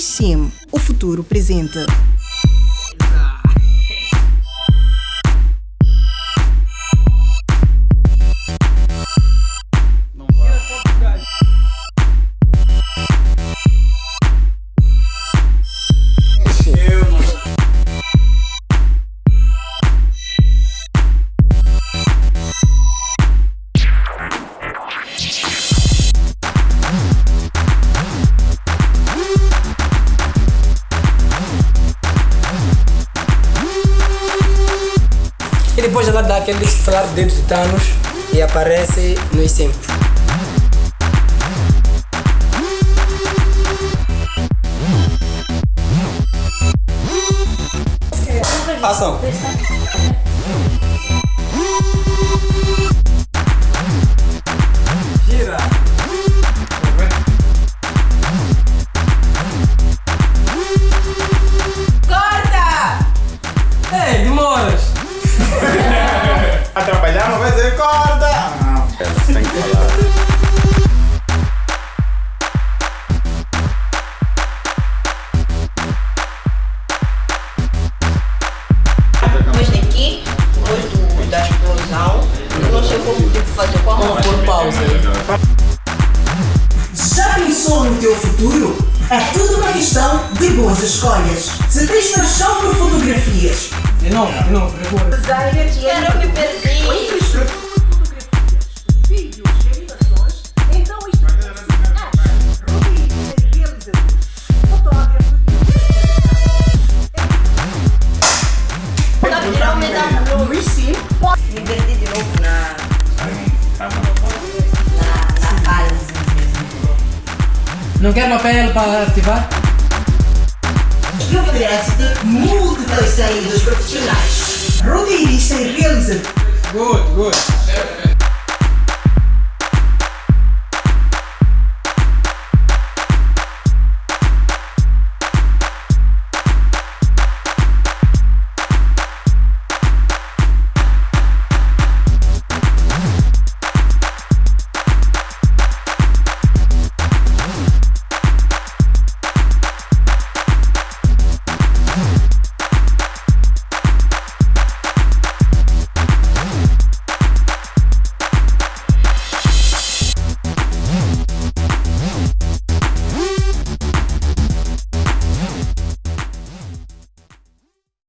Sim, o futuro presente. E depois ela dá aquele estalar de dedos de Thanos e aparece nos simples. Ação. Mão. Por pausa. Já pensou no teu futuro? É tudo uma questão de boas escolhas. Se tens paixão por fotografias, De novo, de novo, recua. Quero me perdi. vídeos Não quer papel para ativar? que oferece-te múltiplas saídas profissionais. Roteirista e realizador. Good, good.